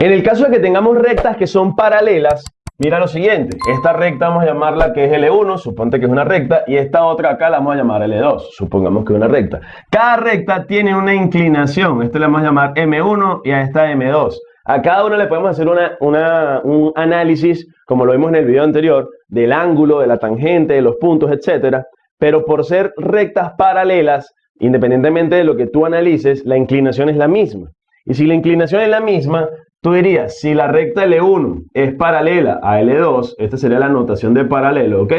En el caso de que tengamos rectas que son paralelas, mira lo siguiente. Esta recta vamos a llamarla que es L1, suponte que es una recta, y esta otra acá la vamos a llamar L2, supongamos que es una recta. Cada recta tiene una inclinación, esta la vamos a llamar M1 y a esta M2. A cada una le podemos hacer un análisis, como lo vimos en el video anterior, del ángulo, de la tangente, de los puntos, etc. Pero por ser rectas paralelas, independientemente de lo que tú analices, la inclinación es la misma. Y si la inclinación es la misma, tú dirías, si la recta L1 es paralela a L2, esta sería la notación de paralelo, ¿ok?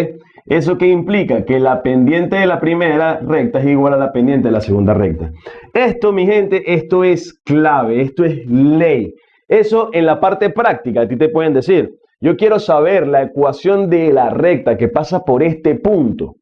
¿Eso qué implica? Que la pendiente de la primera recta es igual a la pendiente de la segunda recta. Esto, mi gente, esto es clave, esto es ley. Eso en la parte práctica, a ti te pueden decir, yo quiero saber la ecuación de la recta que pasa por este punto,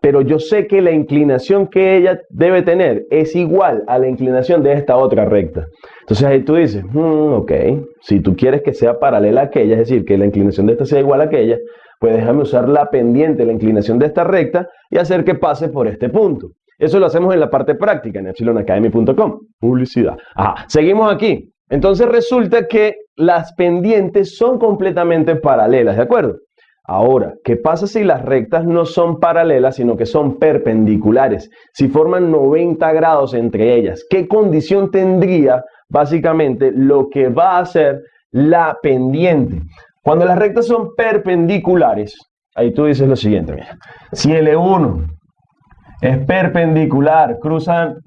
pero yo sé que la inclinación que ella debe tener es igual a la inclinación de esta otra recta. Entonces ahí tú dices, hmm, ok, si tú quieres que sea paralela a aquella, es decir, que la inclinación de esta sea igual a aquella, pues déjame usar la pendiente, la inclinación de esta recta y hacer que pase por este punto. Eso lo hacemos en la parte práctica en epsilonacademy.com. Publicidad. Ajá, seguimos aquí. Entonces resulta que las pendientes son completamente paralelas, ¿de acuerdo? Ahora, ¿qué pasa si las rectas no son paralelas, sino que son perpendiculares? Si forman 90 grados entre ellas, ¿qué condición tendría básicamente lo que va a ser la pendiente? Cuando las rectas son perpendiculares, ahí tú dices lo siguiente, mira, si L1 es perpendicular, cruzan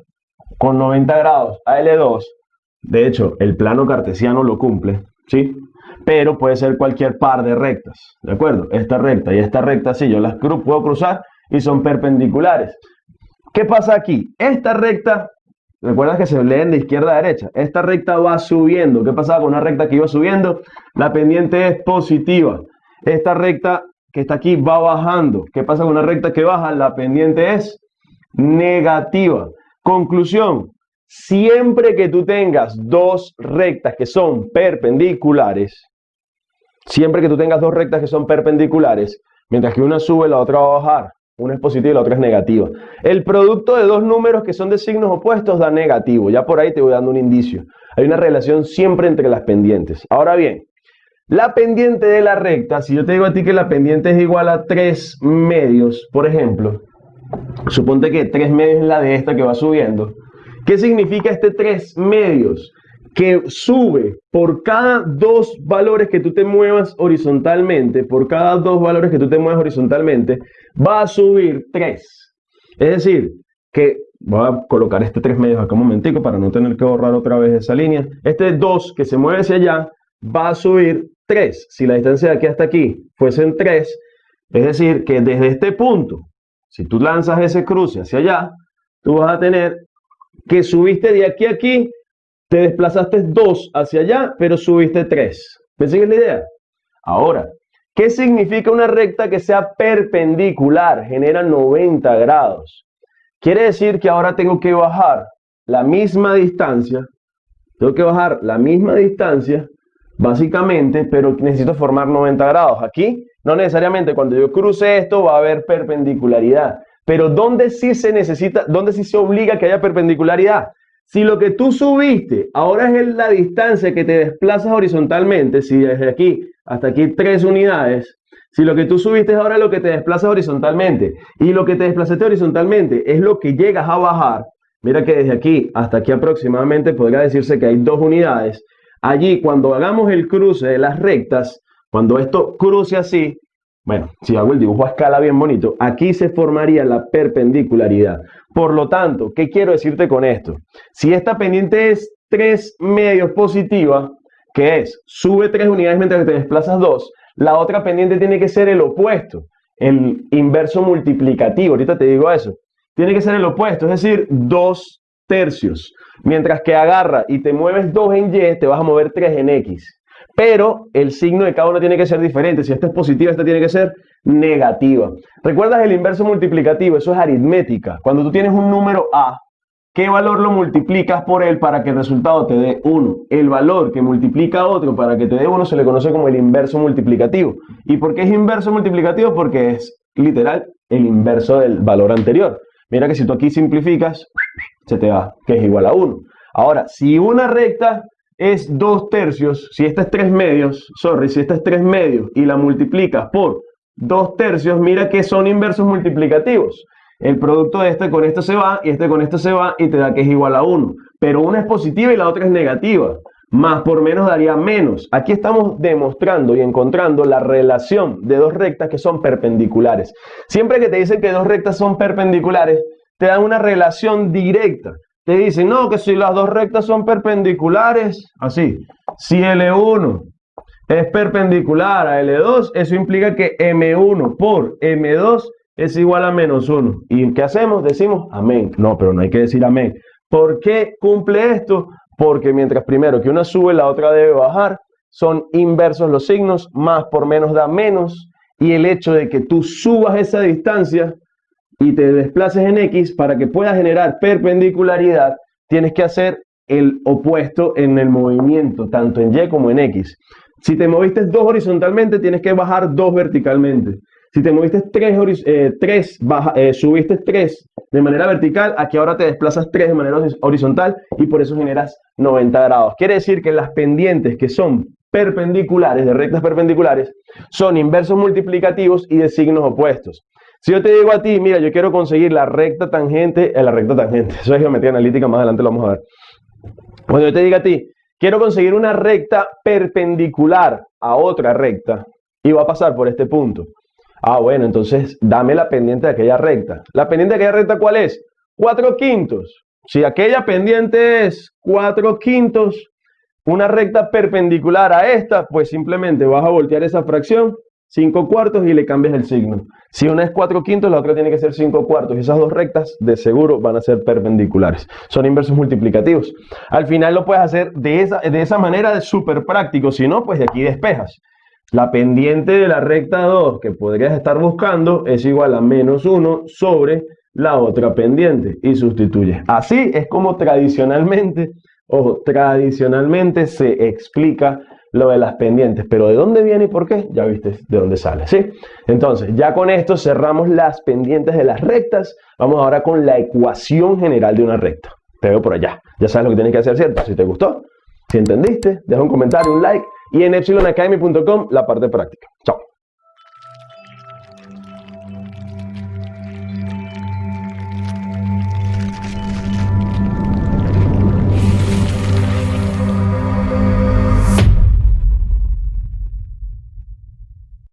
con 90 grados a L2, de hecho, el plano cartesiano lo cumple, ¿sí? Pero puede ser cualquier par de rectas, ¿de acuerdo? Esta recta y esta recta, sí, yo las puedo cruzar y son perpendiculares. ¿Qué pasa aquí? Esta recta, recuerda que se leen de izquierda a derecha, esta recta va subiendo. ¿Qué pasaba con una recta que iba subiendo? La pendiente es positiva. Esta recta que está aquí va bajando. ¿Qué pasa con una recta que baja? La pendiente es negativa. Conclusión, Siempre que tú tengas dos rectas que son perpendiculares, siempre que tú tengas dos rectas que son perpendiculares, mientras que una sube, la otra va a bajar. Una es positiva y la otra es negativa. El producto de dos números que son de signos opuestos da negativo. Ya por ahí te voy dando un indicio. Hay una relación siempre entre las pendientes. Ahora bien, la pendiente de la recta, si yo te digo a ti que la pendiente es igual a 3 medios, por ejemplo, suponte que 3 medios es la de esta que va subiendo, ¿Qué significa este 3 medios? Que sube por cada dos valores que tú te muevas horizontalmente, por cada dos valores que tú te muevas horizontalmente, va a subir 3. Es decir, que voy a colocar este 3 medios acá un momentico para no tener que borrar otra vez esa línea. Este 2 que se mueve hacia allá va a subir 3. Si la distancia de aquí hasta aquí fuesen 3, es decir, que desde este punto, si tú lanzas ese cruce hacia allá, tú vas a tener que subiste de aquí a aquí, te desplazaste 2 hacia allá, pero subiste 3. ¿Me sigues la idea? Ahora, ¿qué significa una recta que sea perpendicular? Genera 90 grados. Quiere decir que ahora tengo que bajar la misma distancia, tengo que bajar la misma distancia, básicamente, pero necesito formar 90 grados. Aquí, no necesariamente cuando yo cruce esto va a haber perpendicularidad. Pero ¿dónde sí se necesita, dónde sí se obliga que haya perpendicularidad? Si lo que tú subiste ahora es la distancia que te desplazas horizontalmente, si desde aquí hasta aquí tres unidades, si lo que tú subiste es ahora lo que te desplazas horizontalmente y lo que te desplazaste horizontalmente es lo que llegas a bajar, mira que desde aquí hasta aquí aproximadamente podría decirse que hay dos unidades. Allí cuando hagamos el cruce de las rectas, cuando esto cruce así, bueno, si hago el dibujo a escala bien bonito, aquí se formaría la perpendicularidad. Por lo tanto, ¿qué quiero decirte con esto? Si esta pendiente es 3 medios positiva, que es sube 3 unidades mientras te desplazas 2, la otra pendiente tiene que ser el opuesto, el inverso multiplicativo. Ahorita te digo eso. Tiene que ser el opuesto, es decir, 2 tercios. Mientras que agarra y te mueves 2 en Y, te vas a mover 3 en X pero el signo de cada uno tiene que ser diferente. Si esta es positiva, esta tiene que ser negativa. ¿Recuerdas el inverso multiplicativo? Eso es aritmética. Cuando tú tienes un número A, ¿qué valor lo multiplicas por él para que el resultado te dé 1? El valor que multiplica otro para que te dé 1 se le conoce como el inverso multiplicativo. ¿Y por qué es inverso multiplicativo? Porque es literal el inverso del valor anterior. Mira que si tú aquí simplificas, se te va, que es igual a 1. Ahora, si una recta es 2 tercios, si esta es 3 medios, sorry, si esta es 3 medios y la multiplicas por 2 tercios, mira que son inversos multiplicativos. El producto de este con esto se va y este con esto se va y te da que es igual a 1. Pero una es positiva y la otra es negativa. Más por menos daría menos. Aquí estamos demostrando y encontrando la relación de dos rectas que son perpendiculares. Siempre que te dicen que dos rectas son perpendiculares, te dan una relación directa. Te dicen, no, que si las dos rectas son perpendiculares, así, si L1 es perpendicular a L2, eso implica que M1 por M2 es igual a menos 1. ¿Y qué hacemos? Decimos amén. No, pero no hay que decir amén. ¿Por qué cumple esto? Porque mientras primero que una sube, la otra debe bajar. Son inversos los signos, más por menos da menos. Y el hecho de que tú subas esa distancia y te desplaces en X para que puedas generar perpendicularidad, tienes que hacer el opuesto en el movimiento, tanto en Y como en X. Si te moviste dos horizontalmente, tienes que bajar dos verticalmente. Si te moviste tres, eh, eh, subiste tres de manera vertical, aquí ahora te desplazas tres de manera horizontal y por eso generas 90 grados. Quiere decir que las pendientes que son perpendiculares, de rectas perpendiculares, son inversos multiplicativos y de signos opuestos. Si yo te digo a ti, mira, yo quiero conseguir la recta tangente, eh, la recta tangente, eso es geometría analítica, más adelante lo vamos a ver. Cuando yo te diga a ti, quiero conseguir una recta perpendicular a otra recta y va a pasar por este punto. Ah, bueno, entonces dame la pendiente de aquella recta. ¿La pendiente de aquella recta cuál es? 4 quintos. Si aquella pendiente es 4 quintos, una recta perpendicular a esta, pues simplemente vas a voltear esa fracción 5 cuartos y le cambias el signo. Si una es 4 quintos, la otra tiene que ser 5 cuartos. Y esas dos rectas de seguro van a ser perpendiculares. Son inversos multiplicativos. Al final lo puedes hacer de esa, de esa manera, de súper práctico. Si no, pues de aquí despejas. La pendiente de la recta 2 que podrías estar buscando es igual a menos 1 sobre la otra pendiente y sustituyes. Así es como tradicionalmente, ojo, tradicionalmente se explica lo de las pendientes, pero ¿de dónde viene y por qué? Ya viste de dónde sale, ¿sí? Entonces, ya con esto cerramos las pendientes de las rectas. Vamos ahora con la ecuación general de una recta. Te veo por allá. Ya sabes lo que tienes que hacer, ¿cierto? Si te gustó, si entendiste, deja un comentario, un like y en epsilonacademy.com la parte práctica. Chao.